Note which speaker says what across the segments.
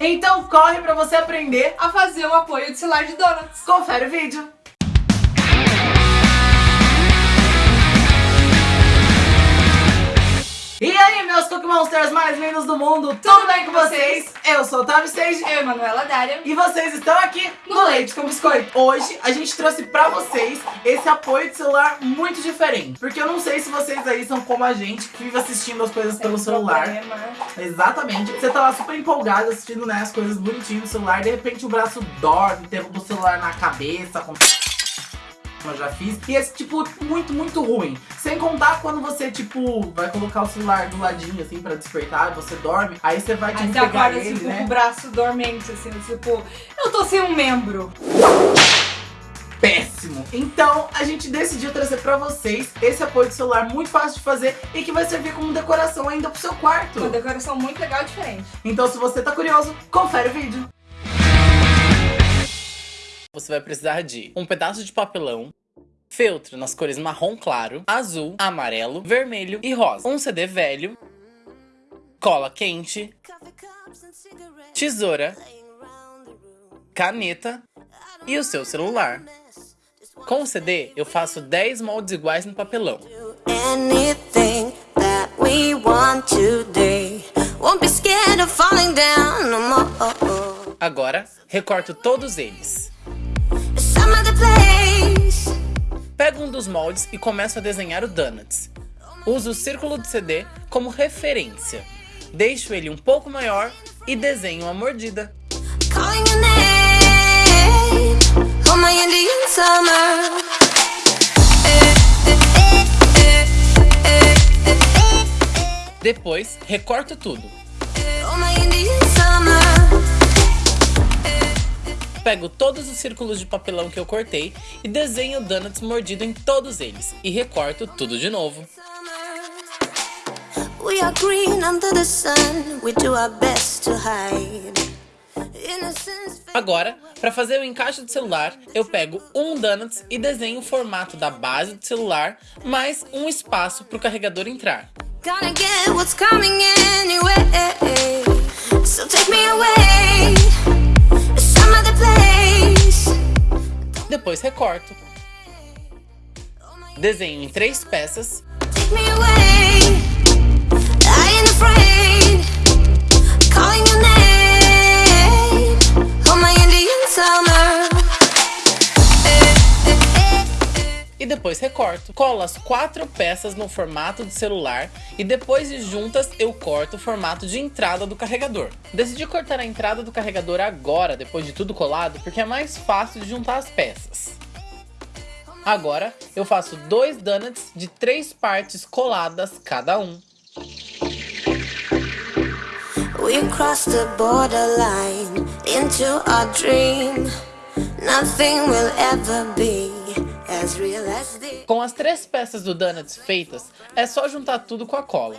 Speaker 1: Então corre pra você aprender.
Speaker 2: A fazer o apoio de celular de donuts.
Speaker 1: Confere o vídeo. Cookie Monsters mais lindos do mundo, tudo, bem com vocês? Eu sou o Tavi Stage
Speaker 2: Eu, Manuela Dária.
Speaker 1: e vocês estão aqui no Leite com Biscoito. Hoje a gente trouxe pra vocês esse apoio de celular muito diferente. Porque eu não sei se vocês aí são como a gente, que vive assistindo as coisas pelo celular.
Speaker 2: Problema.
Speaker 1: Exatamente. Você tá lá super empolgado assistindo né, as coisas bonitinhas no celular, de repente o braço dorme, derruba o celular na cabeça, com... eu já fiz. E esse tipo, muito, muito ruim. Sem contar quando você, tipo, vai colocar o celular do ladinho, assim, pra despertar, você dorme, aí você vai,
Speaker 2: Aí
Speaker 1: tipo,
Speaker 2: você
Speaker 1: pegar
Speaker 2: acorda
Speaker 1: ele,
Speaker 2: com
Speaker 1: né?
Speaker 2: o braço dormente, assim, tipo, eu tô sem um membro.
Speaker 1: péssimo. Então, a gente decidiu trazer pra vocês esse apoio de celular muito fácil de fazer e que vai servir como decoração ainda pro seu quarto.
Speaker 2: Uma decoração muito legal e diferente.
Speaker 1: Então, se você tá curioso, confere o vídeo. Você vai precisar de um pedaço de papelão, feltro nas cores marrom claro, azul, amarelo, vermelho e rosa, um CD velho, cola quente, tesoura, caneta e o seu celular. Com o CD, eu faço 10 moldes iguais no papelão. Agora, recorto todos eles. Pego um dos moldes e começo a desenhar o Donuts. Uso o círculo de CD como referência. Deixo ele um pouco maior e desenho uma mordida. Depois, recorto tudo. Pego todos os círculos de papelão que eu cortei e desenho o Donuts mordido em todos eles. E recorto tudo de novo. Agora, para fazer o encaixe do celular, eu pego um Donuts e desenho o formato da base do celular, mais um espaço para o carregador entrar.
Speaker 3: Gonna get what's coming anyway.
Speaker 1: Recorto. Desenho em três peças e depois recorto. Colo as quatro peças no formato de celular e depois de juntas eu corto o formato de entrada do carregador. Decidi cortar a entrada do carregador agora, depois de tudo colado, porque é mais fácil de juntar as peças. Agora eu faço dois donuts de três partes coladas cada um.
Speaker 3: We crossed the borderline into our dream. Nothing will ever be as real as this.
Speaker 1: Com as três peças do donuts feitas, é só juntar tudo com a cola.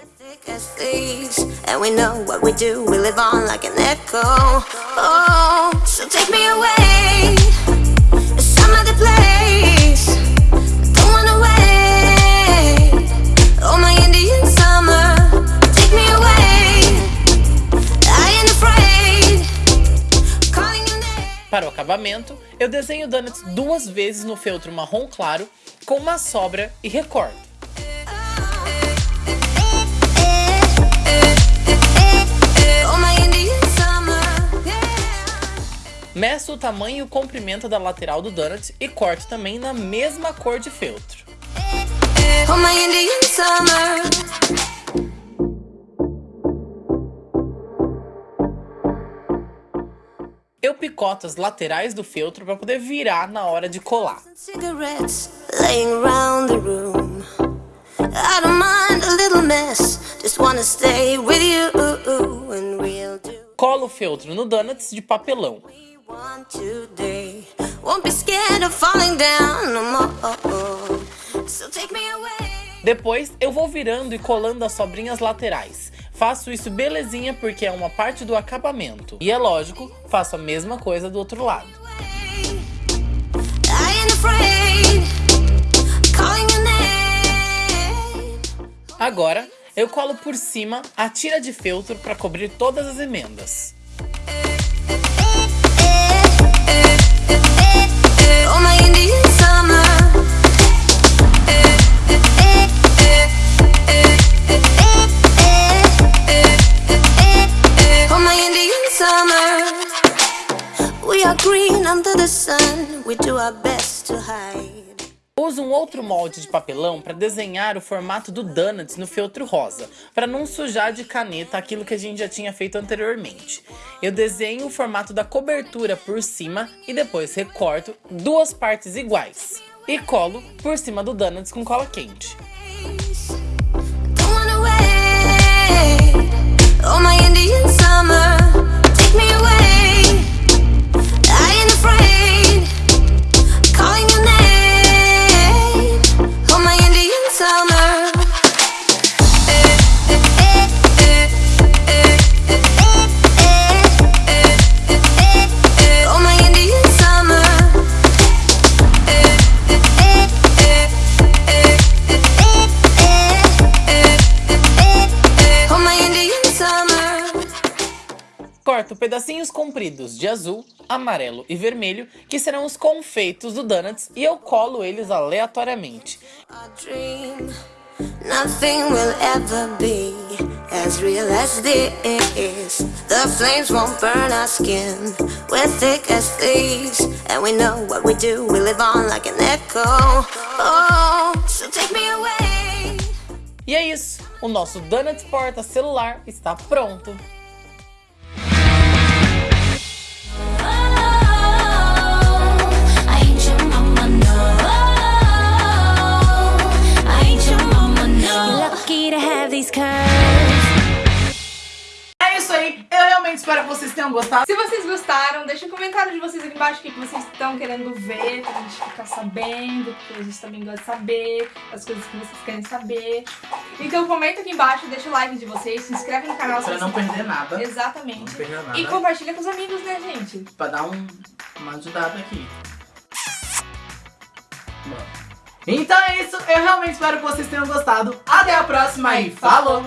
Speaker 3: and we know what we do. We live on like an echo. Oh, so take me away, some other place.
Speaker 1: Eu desenho donuts duas vezes no feltro marrom claro, com uma sobra e recorto. Meço o tamanho e o comprimento da lateral do donut e corto também na mesma cor de feltro.
Speaker 3: My Indian summer.
Speaker 1: Eu picoto as laterais do feltro para poder virar na hora de colar.
Speaker 3: Cigarettes laying around the room. I don't mind a little mess. Just wanna stay with you and we'll do
Speaker 1: Colo o feltro no donuts de papelão. Depois eu vou virando e colando as sobrinhas laterais. Faço isso belezinha porque é uma parte do acabamento. E é lógico, faço a mesma coisa do outro lado. Agora, eu colo por cima a tira de feltro para cobrir todas as emendas. Uso um outro molde de papelão para desenhar o formato do Donuts no feltro rosa, para não sujar de caneta aquilo que a gente já tinha feito anteriormente. Eu desenho o formato da cobertura por cima e depois recorto duas partes iguais. E colo por cima do Donuts com cola quente.
Speaker 3: Oh, my Indian summer. Take me away.
Speaker 1: Corto pedacinhos compridos de azul, amarelo e vermelho, que serão os confeitos do Donuts, e eu colo eles aleatoriamente.
Speaker 3: As real as this. The flames won't burn our skin. We're thick as thieves, and we know what we do. We live on like an echo. Oh, so take me away.
Speaker 1: E é isso, o nosso Donuts porta celular está pronto. Gostado.
Speaker 2: Se vocês gostaram, deixa um comentário de vocês aqui embaixo o que vocês estão querendo ver, pra gente ficar sabendo, porque a gente também gosta de saber as coisas que vocês querem saber. Então comenta aqui embaixo, deixa o like de vocês, se inscreve no canal
Speaker 1: Pra não perder nada,
Speaker 2: Exatamente.
Speaker 1: Não perder nada.
Speaker 2: E compartilha com os amigos, né, gente?
Speaker 1: pra dar um, uma ajudada aqui. Então é isso, eu realmente espero que vocês tenham gostado. Até a próxima e falou!